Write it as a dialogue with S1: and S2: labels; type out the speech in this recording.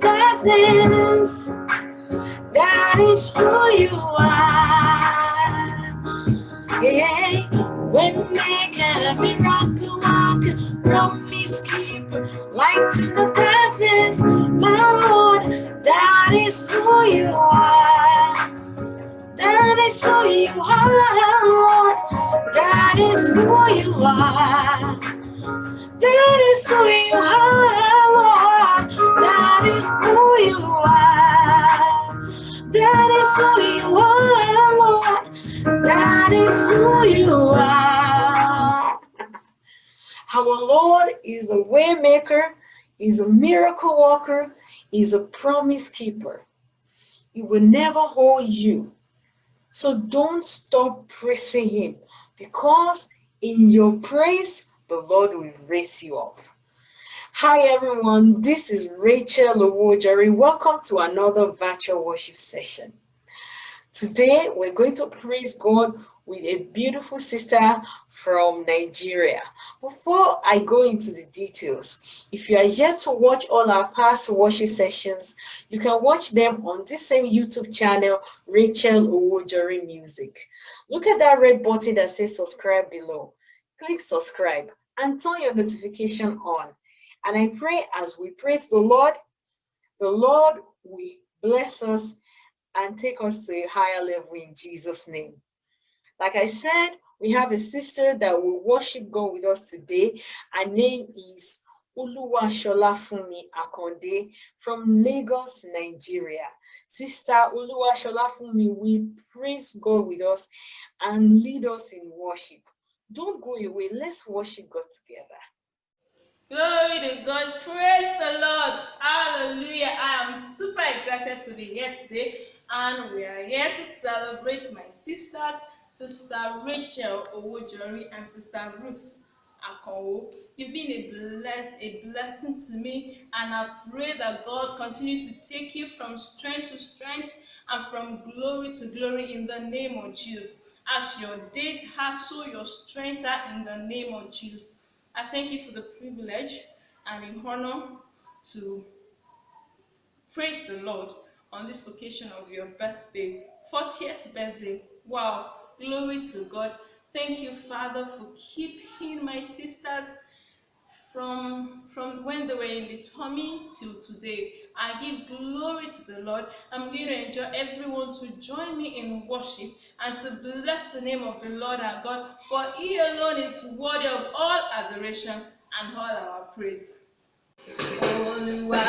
S1: darkness. That is who you are. Yeah, when maker, miracle worker, promise keeper, light in the darkness, my Lord, that is who you are. That is who you are, Lord. That is who you are. That is who you are, who you are. That is who you are, Lord. That is who you are. Our Lord is a waymaker, is a miracle worker, is a promise keeper. He will never hold you. So don't stop praising him because in your praise, the Lord will raise you up. Hi everyone, this is Rachel Owojari. Welcome to another virtual worship session. Today we're going to praise God with a beautiful sister from Nigeria. Before I go into the details, if you are yet to watch all our past worship sessions, you can watch them on this same YouTube channel, Rachel Owojari Music. Look at that red button that says subscribe below. Click subscribe and turn your notification on. And I pray as we praise the Lord, the Lord will bless us and take us to a higher level in Jesus' name. Like I said, we have a sister that will worship God with us today. Her name is Uluwa Sholafumi Akonde from Lagos, Nigeria. Sister Uluwa Sholafumi will praise God with us and lead us in worship. Don't go away. Let's worship God together.
S2: Glory to God. Praise the Lord. Hallelujah. I am super excited to be here today. And we are here to celebrate my sisters, Sister Rachel Owojori and Sister Ruth Akonwo. You've been a bless, a blessing to me. And I pray that God continue to take you from strength to strength and from glory to glory in the name of Jesus. As your days have, so your strength are in the name of Jesus. I thank you for the privilege and in honor to praise the Lord on this occasion of your birthday, 40th birthday. Wow, glory to God. Thank you, Father, for keeping my sisters from from when they were in the tummy till today. I give glory to the Lord. I'm going to enjoy everyone to join me in worship and to bless the name of the Lord our God, for He alone is worthy of all adoration and all our praise. Olúwa